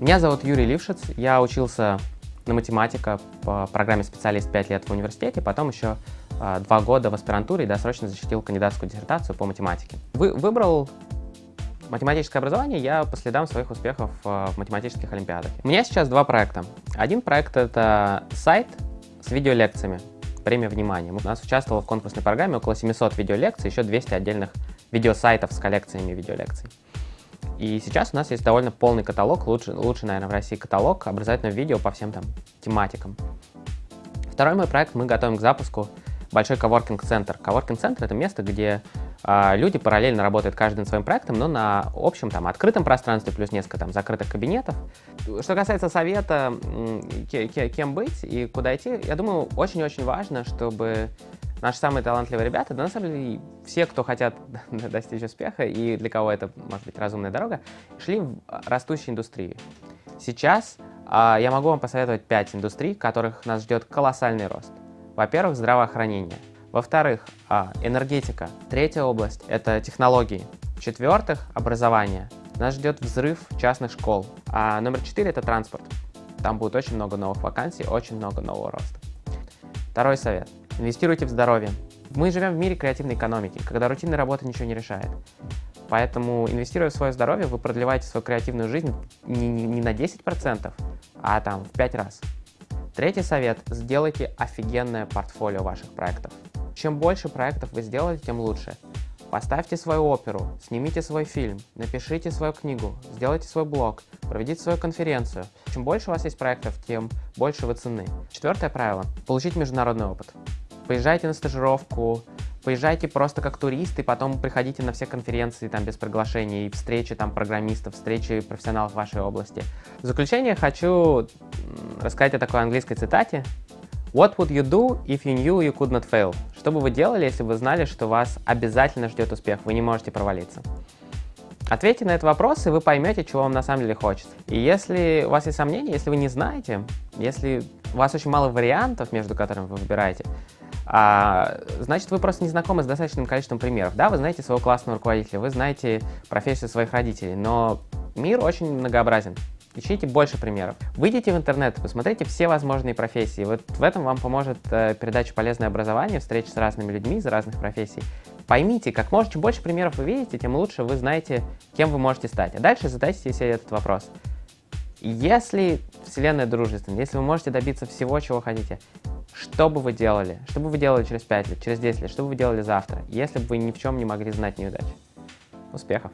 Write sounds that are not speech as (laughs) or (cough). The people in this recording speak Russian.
Меня зовут Юрий Лившиц, я учился на математика по программе специалист 5 лет в университете, потом еще а, 2 года в аспирантуре и досрочно защитил кандидатскую диссертацию по математике. Вы, выбрал математическое образование я по следам своих успехов а, в математических олимпиадах. У меня сейчас два проекта. Один проект — это сайт с видеолекциями, премия внимания. У нас участвовало в конкурсной программе около 700 видеолекций, еще 200 отдельных видеосайтов с коллекциями видеолекций. И сейчас у нас есть довольно полный каталог, лучший, лучший, наверное, в России каталог образовательного видео по всем там тематикам. Второй мой проект мы готовим к запуску большой коворкинг-центр. Коворкинг-центр — это место, где э, люди параллельно работают каждый над своим проектом, но на общем там открытом пространстве плюс несколько там закрытых кабинетов. Что касается совета, кем быть и куда идти, я думаю, очень-очень важно, чтобы наши самые талантливые ребята, да на самом деле все, кто хотят (laughs) достичь успеха и для кого это может быть разумная дорога, шли в растущей индустрии. Сейчас а, я могу вам посоветовать 5 индустрий, в которых нас ждет колоссальный рост. Во-первых, здравоохранение. Во-вторых, а, энергетика. Третья область – это технологии. В-четвертых, образование. Нас ждет взрыв частных школ. А номер четыре – это транспорт. Там будет очень много новых вакансий, очень много нового роста. Второй совет. Инвестируйте в здоровье. Мы живем в мире креативной экономики, когда рутинная работа ничего не решает. Поэтому, инвестируя в свое здоровье, вы продлеваете свою креативную жизнь не, не, не на 10%, а там в 5 раз. Третий совет – сделайте офигенное портфолио ваших проектов. Чем больше проектов вы сделаете, тем лучше. Поставьте свою оперу, снимите свой фильм, напишите свою книгу, сделайте свой блог, проведите свою конференцию. Чем больше у вас есть проектов, тем больше вы ценны. Четвертое правило – получить международный опыт. Поезжайте на стажировку, поезжайте просто как турист, и потом приходите на все конференции там без приглашения, и встречи там программистов, встречи профессионалов вашей области. В заключение хочу рассказать о такой английской цитате. What would you do if you knew you could not fail? Что бы вы делали, если вы знали, что вас обязательно ждет успех, вы не можете провалиться? Ответьте на этот вопрос, и вы поймете, чего вам на самом деле хочется. И если у вас есть сомнения, если вы не знаете, если у вас очень мало вариантов, между которыми вы выбираете, а, значит, вы просто не знакомы с достаточным количеством примеров. Да, вы знаете своего классного руководителя, вы знаете профессию своих родителей, но мир очень многообразен. Ищите больше примеров. Выйдите в интернет, посмотрите все возможные профессии. Вот в этом вам поможет э, передача «Полезное образование», встреча с разными людьми из разных профессий. Поймите, как можно, чем больше примеров вы видите, тем лучше вы знаете, кем вы можете стать. А дальше задайте себе этот вопрос. Если Вселенная дружественна, если вы можете добиться всего, чего хотите, что бы вы делали? Что бы вы делали через 5 лет, через 10 лет? Что бы вы делали завтра, если бы вы ни в чем не могли знать неудачи? Успехов!